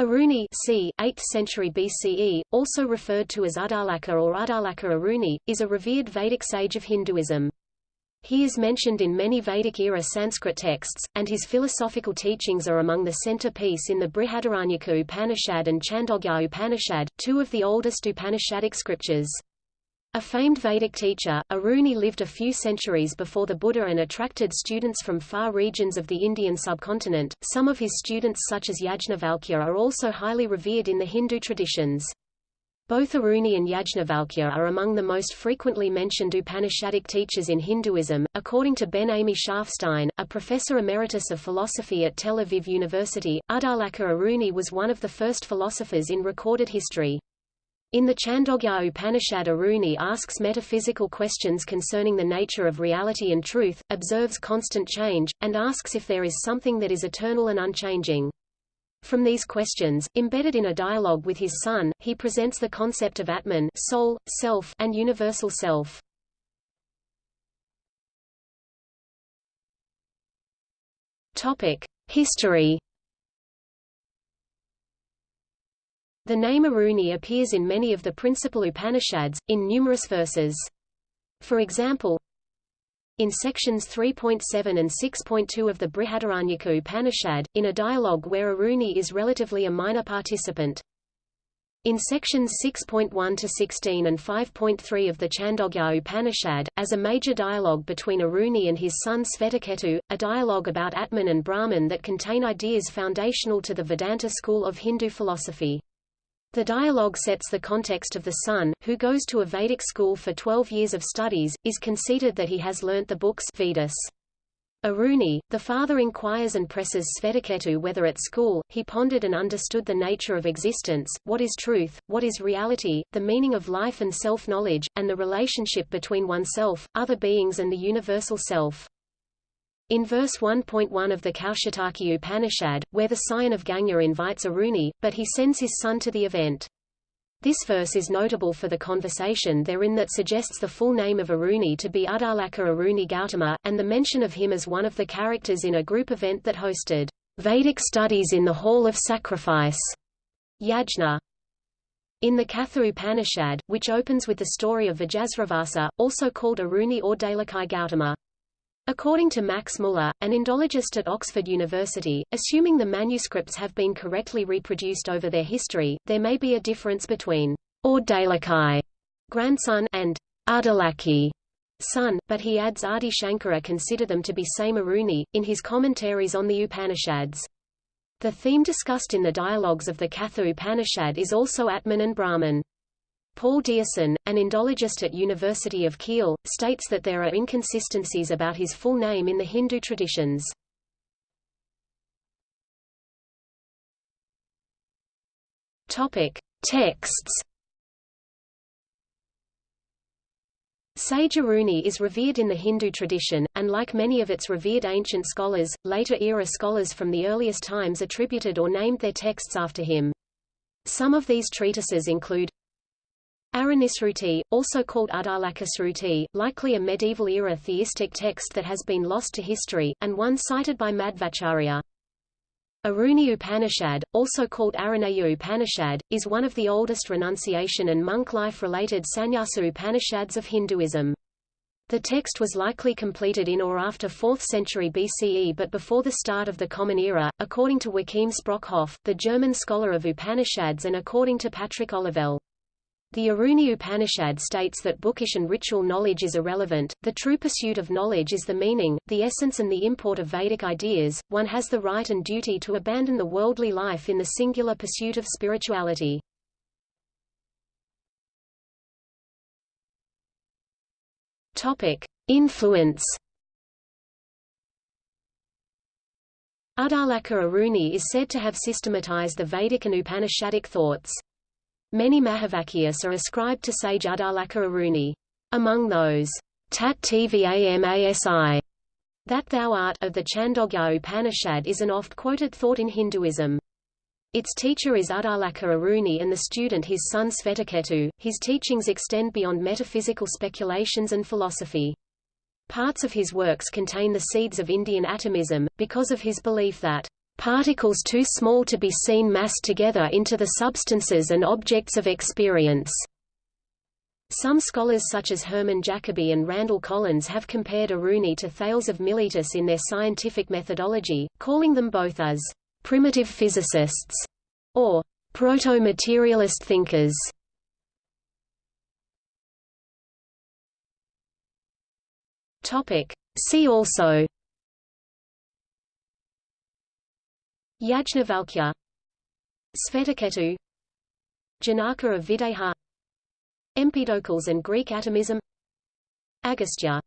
Aruni c. 8th century BCE, also referred to as Uddalaka or Uddalaka Aruni, is a revered Vedic sage of Hinduism. He is mentioned in many Vedic-era Sanskrit texts, and his philosophical teachings are among the centerpiece in the Brihadaranyaka Upanishad and Chandogya Upanishad, two of the oldest Upanishadic scriptures. A famed Vedic teacher, Aruni lived a few centuries before the Buddha and attracted students from far regions of the Indian subcontinent. Some of his students such as Yajnavalkya are also highly revered in the Hindu traditions. Both Aruni and Yajnavalkya are among the most frequently mentioned Upanishadic teachers in Hinduism. According to Ben Ami Scharfstein, a professor emeritus of philosophy at Tel Aviv University, Uddalaka Aruni was one of the first philosophers in recorded history. In the Chandogya Upanishad Aruni asks metaphysical questions concerning the nature of reality and truth, observes constant change, and asks if there is something that is eternal and unchanging. From these questions, embedded in a dialogue with his son, he presents the concept of Atman soul, self, and universal self. History The name Aruni appears in many of the principal Upanishads, in numerous verses. For example, in sections 3.7 and 6.2 of the Brihadaranyaka Upanishad, in a dialogue where Aruni is relatively a minor participant. In sections 6.1 to 16 and 5.3 of the Chandogya Upanishad, as a major dialogue between Aruni and his son Svetaketu, a dialogue about Atman and Brahman that contain ideas foundational to the Vedanta school of Hindu philosophy. The dialogue sets the context of the son, who goes to a Vedic school for 12 years of studies, is conceited that he has learnt the books Vedas. Aruni, the father inquires and presses Svetaketu whether at school, he pondered and understood the nature of existence, what is truth, what is reality, the meaning of life and self-knowledge, and the relationship between oneself, other beings and the universal self. In verse 1.1 of the Kaushitaki Upanishad, where the scion of Ganga invites Aruni, but he sends his son to the event. This verse is notable for the conversation therein that suggests the full name of Aruni to be Uddalaka Aruni Gautama, and the mention of him as one of the characters in a group event that hosted Vedic studies in the Hall of Sacrifice. Yajna. In the Katha Upanishad, which opens with the story of Vajasravasa, also called Aruni Auddalaki Gautama. According to Max Muller, an Indologist at Oxford University, assuming the manuscripts have been correctly reproduced over their history, there may be a difference between Auddalaki, grandson, and Ardalaki, son, but he adds Adi Shankara consider them to be same Aruni, in his commentaries on the Upanishads. The theme discussed in the dialogues of the Katha Upanishad is also Atman and Brahman. Paul Deussen, an Indologist at University of Kiel, states that there are inconsistencies about his full name in the Hindu traditions. Topic: Texts. Sage Aruni is revered in the Hindu tradition, and like many of its revered ancient scholars, later-era scholars from the earliest times attributed or named their texts after him. Some of these treatises include Aranisruti, also called Uddalakasruti, likely a medieval-era theistic text that has been lost to history, and one cited by Madhvacharya. Aruni Upanishad, also called Aruneya Upanishad, is one of the oldest renunciation and monk life-related sannyasa Upanishads of Hinduism. The text was likely completed in or after 4th century BCE but before the start of the Common Era, according to Joachim Sprockhoff, the German scholar of Upanishads and according to Patrick Olivelle. The Aruni Upanishad states that bookish and ritual knowledge is irrelevant, the true pursuit of knowledge is the meaning, the essence and the import of Vedic ideas, one has the right and duty to abandon the worldly life in the singular pursuit of spirituality. Influence Uddalaka Aruni is said to have systematized the Vedic and Upanishadic thoughts. Many Mahavakyas are ascribed to sage Uddalaka Aruni. Among those, Tat Tvamasi, that thou art of the Chandogya Upanishad is an oft-quoted thought in Hinduism. Its teacher is Uddalaka Aruni and the student his son Svetaketu. His teachings extend beyond metaphysical speculations and philosophy. Parts of his works contain the seeds of Indian atomism, because of his belief that particles too small to be seen massed together into the substances and objects of experience. Some scholars such as Hermann Jacobi and Randall Collins have compared Aruni to Thales of Miletus in their scientific methodology, calling them both as primitive physicists or proto-materialist thinkers. Topic. See also Yajnavalkya. Svetaketu. Janaka of Videha. Empedocles and Greek atomism. Agastya